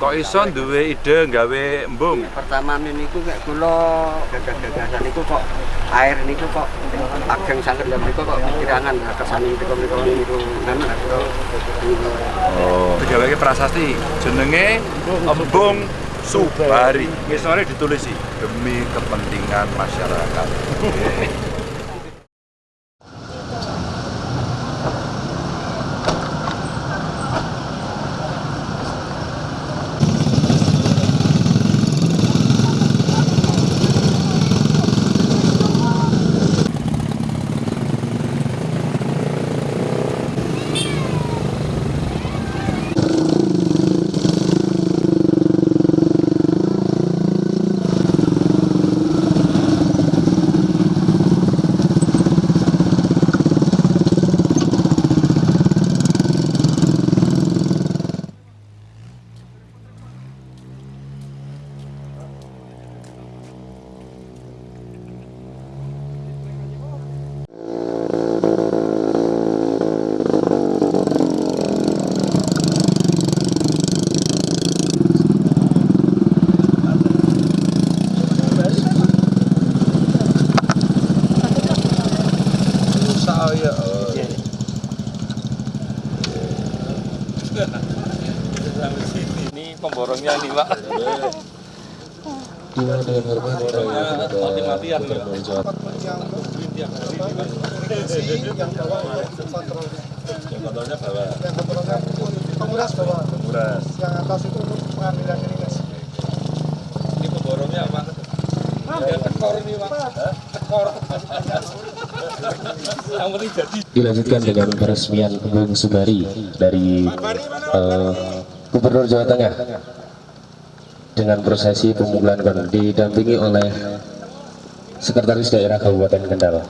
Kok iso duwe ide gawe embung? pertama niku kayak kula gagasan niku kok air niku kok ageng sanget lha niku kok kirangan kesani niku niku niku kan Oh. Digawe prasasti jenenge embung Subari. Ngisore ditulisi demi kepentingan masyarakat. Oke. Saya Ini nih Pak. Dengan hormat Mati-matian bawa penguras yang atas itu untuk pengambilan ini guys Ini pemborongnya apa? Ya tekor ini Pak. Tekor. Yang penting jadi. dilanjutkan dengan peresmian Embung Subari dari eh, Gubernur Jawa Tengah dengan prosesi pemukulan kon didampingi oleh Sekretaris Daerah Kabupaten Kendal.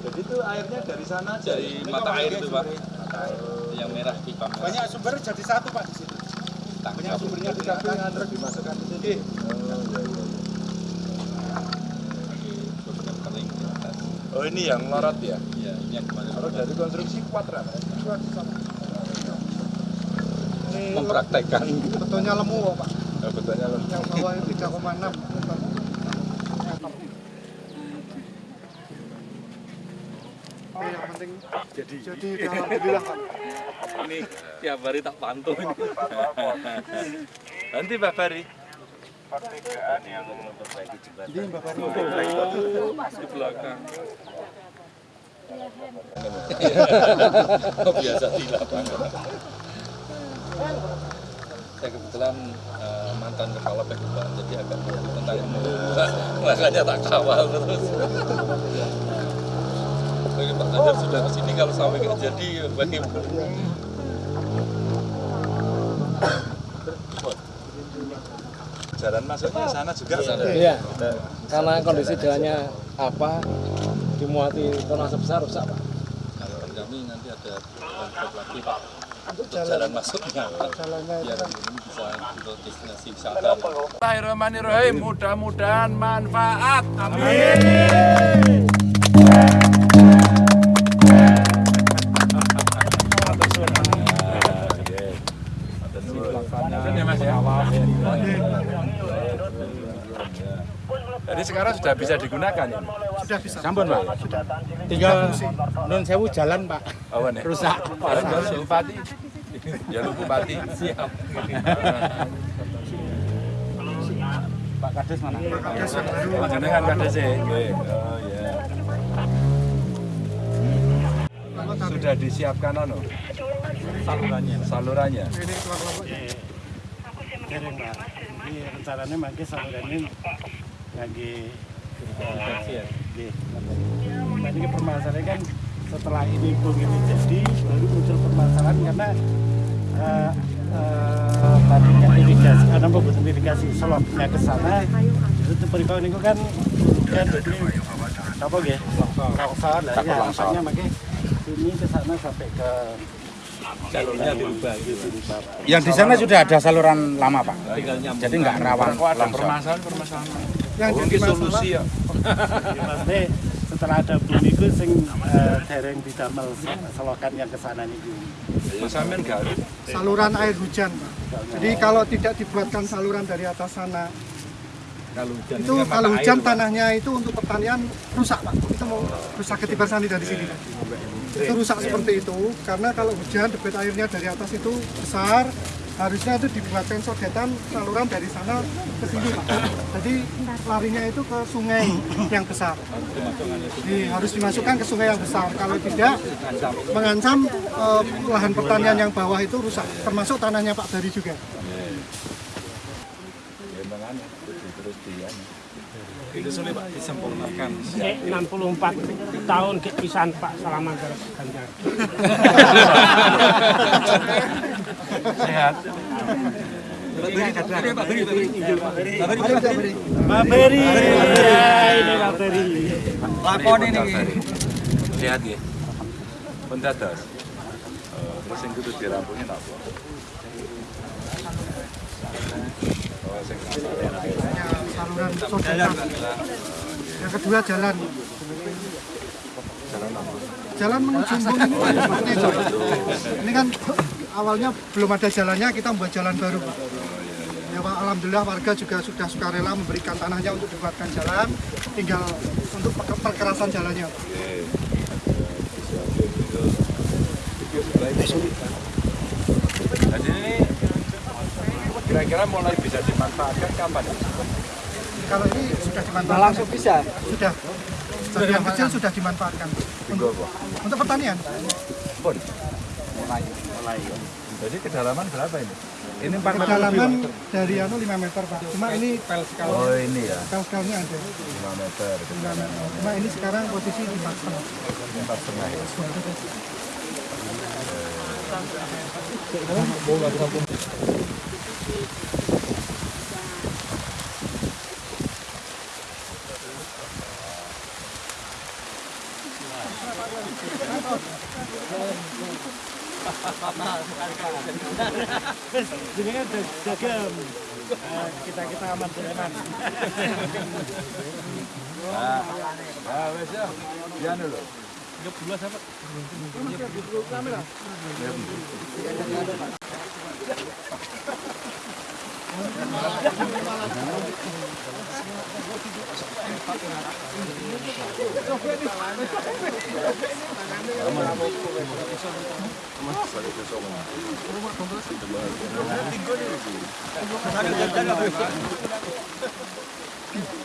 Jadi itu airnya dari sana aja di mata air itu Pak. Mata air yang merah di pam. banyak sumber jadi satu pak di sini banyak sumbernya di samping terus dimasukkan di sini. Oh ini yang lorot ya? Iya, ini yang kemarin. Kalau dari konstruksi kuat kan? ini Mempraktekkan. betulnya lemu kok, pak Oh, betulnya loh. yang bawah itu 3,6 Oh, yang penting Jadi jadi alhamdulillah pak ini tiap hari tak pantau ini. Nanti Pak Fari. jadi mbak Fari di belakang. Biasa di lapangan. Saya kebetulan eh, mantan kepala PKUPA, jadi agak ngerti tentang makanya tak kawal terus. Bagi Pak Kadir sudah ke sini kalau sampai nggak jadi bagaimana? Jalan masuknya sana juga. Iya, karena kondisi jalannya apa dimuati tanah sebesar rusak pak. Harapan kami nanti ada lagi Pak untuk untuk jalan jalan masuknya Pak. jalannya itu biar kan ini bisa untuk destinasi wisata. Bismillahirrahmanirrahim. Mudah-mudahan manfaat. Amin. Jadi sekarang sudah bisa digunakan ini. Sudah bisa Sampun pak. sudah Tinggal non sewu jalan pak. Ya. Rusak. Ya, Bupati. Ya lu Bupati. Siap. Pak Kades mana? Kades yang baru Panjenengan kades e. Nggih. Oh iya. Sudah disiapkan anu Salurannya. salurannya. ini kelompok pak. Ini rencananya mungkin saluran ini Infeksi ya. Nggih. Tadi ke permasalahan kan setelah ini bung ini jadi baru muncul permasalahan karena eh, eh, tadinya irigasi, karena pembuatan irigasi selopnya ke sana itu berikut ini kan kan jadi apa ya longsor lah ya makanya makanya ini ke sana sampai ke Jalurnya dirubah gitu. yang di sana sudah ada saluran lama pak jadi nggak rawan Kok ada longsor permasalahan-permasalahan? Yang jadi masalah solusi ya. Maksudnya setelah ada bumi itu sing eh, dereng didamel selokan yang ke sana niku. Ya saluran air hujan Pak. Jadi kalau tidak dibuatkan saluran dari atas sana Kalau hujan itu kan kalau hujan air, Pak. tanahnya itu untuk pertanian rusak Pak. Itu mau rusak ketiban sani dari sini. Pak. Itu rusak seperti itu karena kalau hujan debit airnya dari atas itu besar harusnya itu dibuatkan sodetan saluran dari sana ke sini Pak. Jadi larinya itu ke sungai yang besar. Jadi harus dimasukkan ke sungai yang besar. Kalau tidak mengancam eh, lahan pertanian yang bawah itu rusak, termasuk tanahnya Pak Dari juga. Ya. Itu sulit Pak disempurnakan. Eh, 64 tahun ke pisan Pak Salaman terus ganjar. Sehat. Mbak Beri, ya ini Beri. Lakon ini. Lihat ya. Eh, kudu dirampungin apa? Oh, Hanya saluran. Yang kedua jalan. Jalan menuju. Ini kan awalnya belum ada jalannya, kita membuat jalan baru, Pak. Ya Pak, Alhamdulillah warga juga sudah sukarela memberikan tanahnya untuk dibuatkan jalan, tinggal untuk per- perkerasan jalannya. Pak. Jadi ini kira-kira mulai bisa dimanfaatkan kapan? Kalau ini sudah dimanfaatkan. langsung bisa? Sudah. Sebagian kecil sudah dimanfaatkan. Untuk, untuk pertanian. Pun. Mulai. Jadi kedalaman berapa ini? Ini 4 meter Kedalaman lebih, dari anu 5 meter Pak. Cuma ini Pak? Oh ini ya, pel skalnya ada. 5 meter. 5 meter. Cuma ini sekarang posisi di 4 setengah. Empat setengah ya. Jadi kan dagem. kita kita aman aman. Nah, nah wes ya. Ya dulu.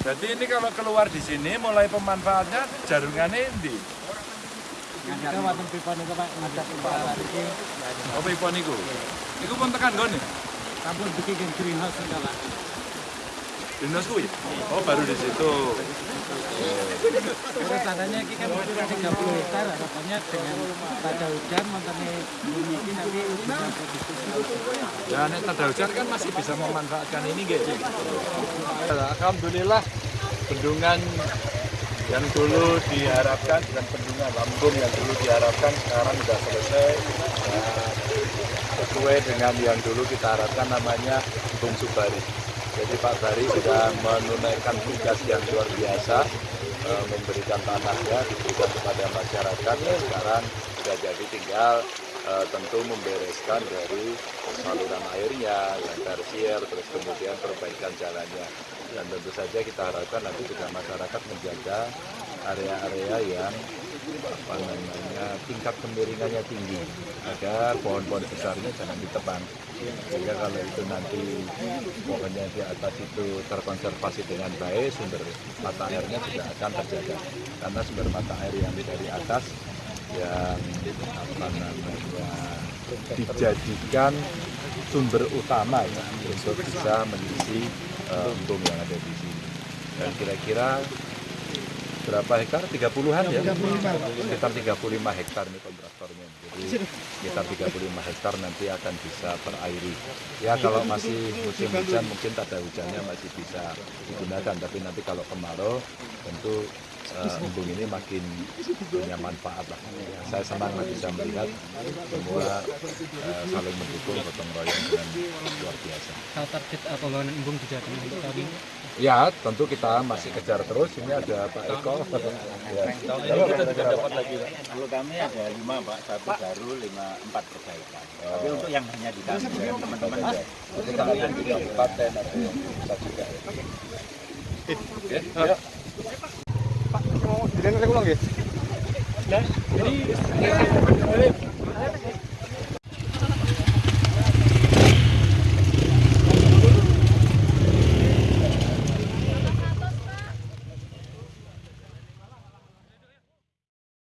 Berarti ini kalau keluar di sini mulai pemanfaatnya jarungannya ini. Oh, pipa niku. Niku pun tekan. Sampun bikin greenhouse Pak. Dinas kuwi. Oh, baru di situ. Rencananya ini kan 30 hektar harapannya dengan pada hujan montane bumi ini nanti bisa produksi Ya, nek tada hujan kan masih bisa memanfaatkan ini gitu. Alhamdulillah bendungan yang dulu diharapkan dan bendungan lambung yang dulu diharapkan sekarang sudah selesai. Sesuai dengan yang dulu kita harapkan namanya Bung Subari. Jadi Pak Bari sudah menunaikan tugas yang luar biasa eh, memberikan tanahnya diberikan kepada masyarakat dan sekarang sudah jadi tinggal eh, tentu membereskan dari saluran airnya yang tersier terus kemudian perbaikan jalannya dan tentu saja kita harapkan nanti juga masyarakat menjaga area-area yang apa namanya tingkat kemiringannya tinggi. Agar pohon-pohon besarnya jangan ditebang sehingga kalau itu nanti pohonnya di atas itu terkonservasi dengan baik sumber mata airnya juga akan terjaga. Karena sumber mata air yang dari atas yang apa namanya dijadikan sumber utama ya untuk bisa mengisi eh, embung yang ada di sini. Dan kira-kira berapa hektar? 30-an ya? 35. Sekitar 35 hektar nih kontraktornya. Jadi sekitar 35 hektar nanti akan bisa terairi. Ya kalau masih musim hujan mungkin tada hujannya masih bisa digunakan. Tapi nanti kalau kemarau tentu embung ini makin punya manfaat lah. Ya, saya senang lah bisa melihat semua eh, saling mendukung gotong royong dengan luar biasa. Kalau target uh, pembangunan embung di Tengah untuk tahun ini Ya, tentu kita masih kejar terus. Ini ada Pak Eko. Ya. dapat lagi Pak. Kalau kami ada lima Pak, satu baru, lima empat perbaikan. Tapi untuk yang hanya di kami dengan teman-teman Jadi kami yang di kabupaten ada yang bisa juga. ya. Pak, mau didengar ulang ya? Nah, jadi